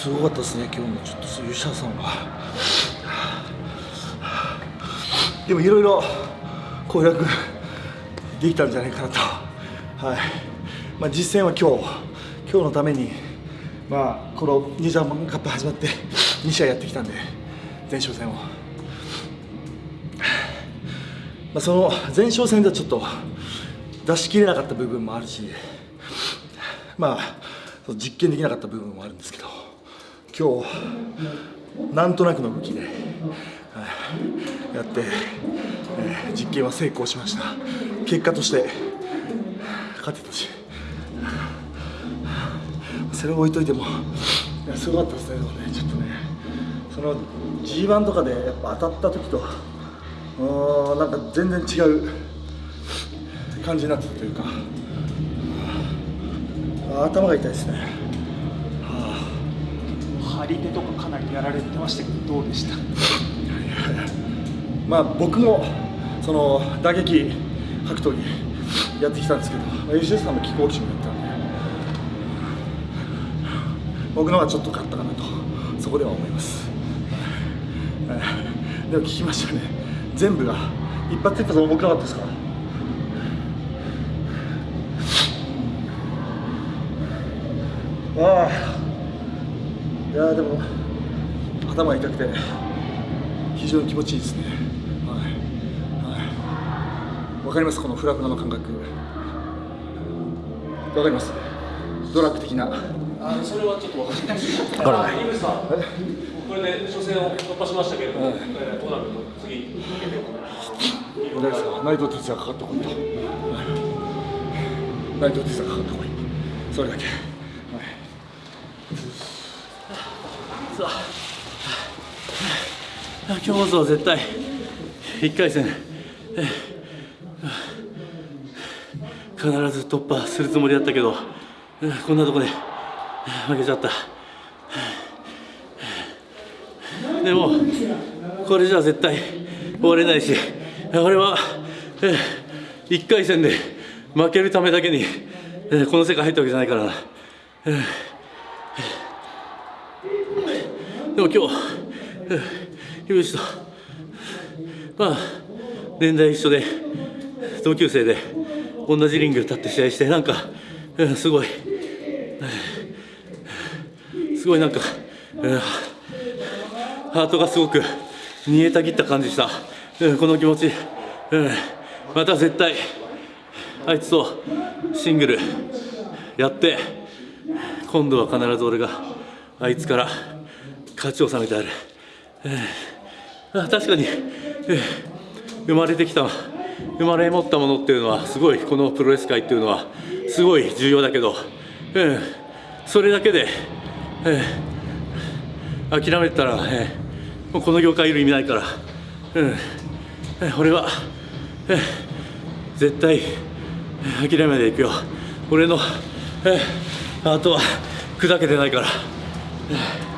すごかったですね今日のちょっとそういうシャさんはでもいろいろ攻略できたんじゃないかなと。はい。まあ実践は今日今日のためにまあこのニジャーマンカップ始まって2試合やってきたんで前哨戦を、まあ、その前哨戦ではちょっと出し切れなかった部分もあるしまあ実験できなかった部分もあるんですけど。今日なんとなくの動きで、はい、やって、えー、実験は成功しました。結果として勝てたしそれを置いといてもいやすごかったですねちょっとねその G1 とかでやっぱ当たった時とうんなんか全然違う感じになってたというか頭が痛いですね、り手とかかなりやられてましたけどどうでした？まあ僕もその打撃格闘技やってきたんですけど吉田さんもキックボクシングやったんで僕のはちょっと勝ったかなとそこでは思います、でも聞きましたね。全部が一発一発重くなかったですか？ああ。いやでも頭痛くて非常に気持ちいいですね。はい。はい。わかりますこのフラフラの感覚。わかります？ドラッグ的な。あそれはちょっと分かりない分からない。井口さん。これで初戦を突破しましたけれども、はい、えー、どうなるの？次。大丈夫ですか？内藤哲也かかってこいと、内藤哲也かかってこい。それだけ今日こそは絶対1回戦。必ず突破するつもりだったけどこんなとこで負けちゃった。でもこれじゃ絶対終われないし俺は1回戦で負けるためだけにこの世界入ったわけじゃないからな。でも今日樋口とまあ年代一緒で同級生で同じリング立って試合してなんかすごいすごいなんかハートがすごく煮えたぎった感じしたこの気持ちまた絶対あいつとシングルやって今度は必ず俺があいつから勝ちを収めてある、えー、確かに、えー、生まれてきた生まれ持ったものっていうのはすごいこのプロレス界っていうのはすごい重要だけど、えー、それだけで、えー、諦めたら、えー、もうこの業界いる意味ないから、うんえー、俺は、えー、絶対諦めないでいくよ。俺の、えー、あとは砕けてないから。Yeah.